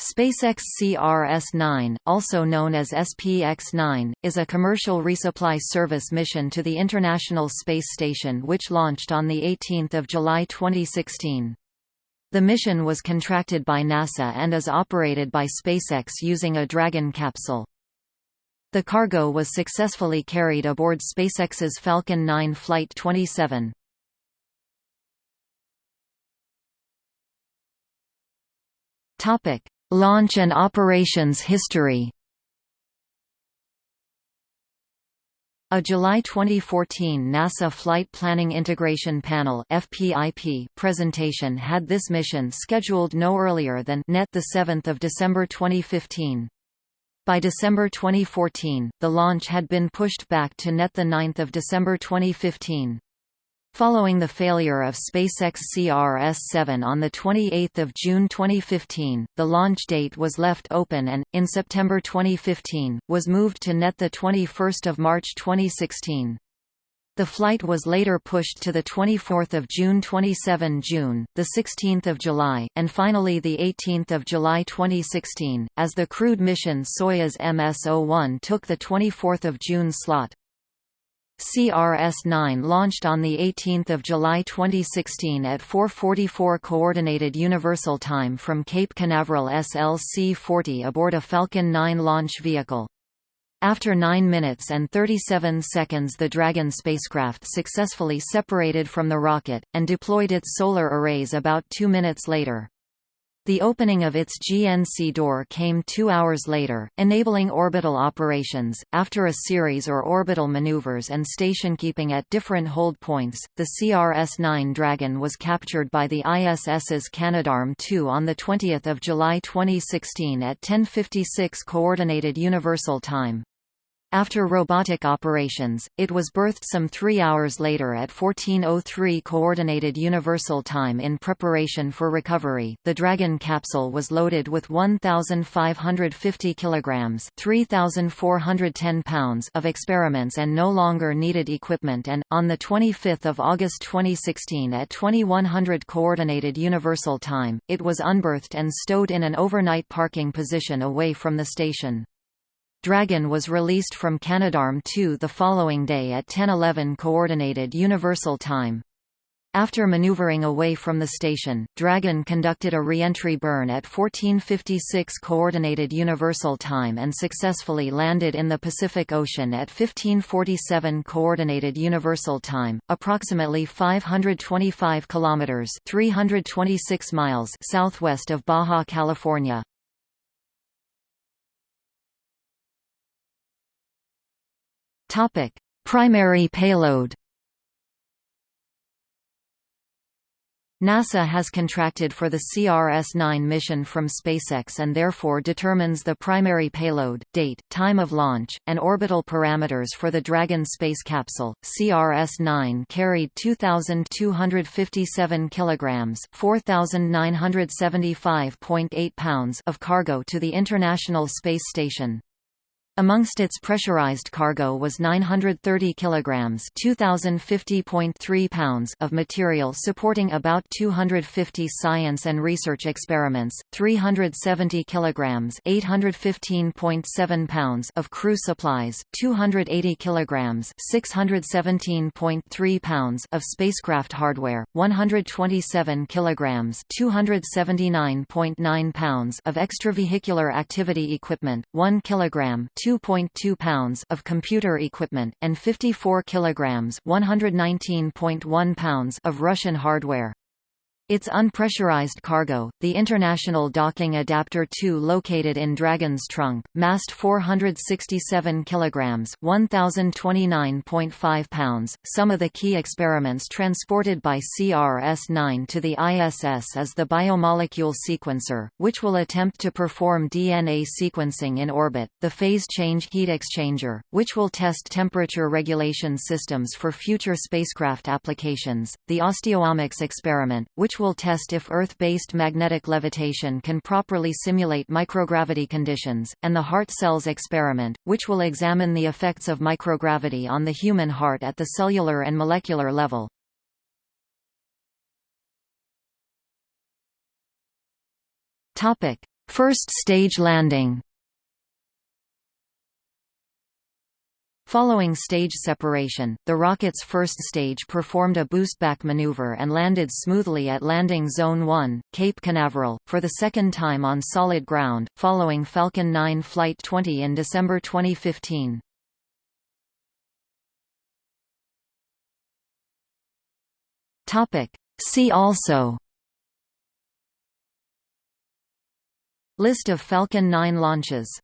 SpaceX CRS-9, also known as SPX-9, is a commercial resupply service mission to the International Space Station which launched on 18 July 2016. The mission was contracted by NASA and is operated by SpaceX using a Dragon capsule. The cargo was successfully carried aboard SpaceX's Falcon 9 Flight 27. Topic: Launch and operations history A July 2014 NASA Flight Planning Integration Panel (FPIP) presentation had this mission scheduled no earlier than net the 7th of December 2015. By December 2014, the launch had been pushed back to net the 9th of December 2015. Following the failure of SpaceX CRS-7 on 28 June 2015, the launch date was left open and, in September 2015, was moved to net 21 March 2016. The flight was later pushed to 24 June 27 June, 16 July, and finally 18 July 2016, as the crewed mission Soyuz MS-01 took the 24 June slot. CRS-9 launched on 18 July 2016 at 4.44 Coordinated Universal Time from Cape Canaveral SLC-40 aboard a Falcon 9 launch vehicle. After 9 minutes and 37 seconds the Dragon spacecraft successfully separated from the rocket, and deployed its solar arrays about two minutes later. The opening of its GNC door came two hours later, enabling orbital operations. After a series or orbital maneuvers and station keeping at different hold points, the CRS-9 Dragon was captured by the ISS's Canadarm2 on 20 July 2016 at 10.56 Coordinated Universal Time. After robotic operations, it was berthed some three hours later at 1403 Coordinated Universal Time in preparation for recovery. The Dragon capsule was loaded with 1,550 kilograms (3,410 pounds) of experiments and no longer needed equipment, and on the 25th of August 2016 at 2100 Coordinated Universal Time, it was unberthed and stowed in an overnight parking position away from the station. Dragon was released from Canadarm2 the following day at 10:11 Coordinated Universal Time. After maneuvering away from the station, Dragon conducted a re-entry burn at 14:56 Coordinated Universal Time and successfully landed in the Pacific Ocean at 15:47 Coordinated Universal Time, approximately 525 kilometers (326 miles) southwest of Baja California. Topic: Primary payload. NASA has contracted for the CRS-9 mission from SpaceX and therefore determines the primary payload, date, time of launch, and orbital parameters for the Dragon space capsule. CRS-9 carried 2257 kilograms, 4975.8 pounds of cargo to the International Space Station. Amongst its pressurized cargo was 930 kilograms (2050.3 pounds) of material supporting about 250 science and research experiments, 370 kilograms (815.7 pounds) of crew supplies, 280 kilograms (617.3 pounds) of spacecraft hardware, 127 kilograms (279.9 pounds) of extravehicular activity equipment, 1 kilogram 2.2 pounds of computer equipment, and 54 kilograms 119.1 pounds of Russian hardware. Its unpressurized cargo, the International Docking Adapter 2 located in Dragon's trunk, massed 467 kilograms, 1029.5 pounds. Some of the key experiments transported by CRS-9 to the ISS is the biomolecule sequencer, which will attempt to perform DNA sequencing in orbit, the phase change heat exchanger, which will test temperature regulation systems for future spacecraft applications, the osteomics experiment, which will test if Earth-based magnetic levitation can properly simulate microgravity conditions, and the heart cells experiment, which will examine the effects of microgravity on the human heart at the cellular and molecular level. First stage landing Following stage separation, the rocket's first stage performed a boostback maneuver and landed smoothly at Landing Zone 1, Cape Canaveral, for the second time on solid ground, following Falcon 9 Flight 20 in December 2015. See also List of Falcon 9 launches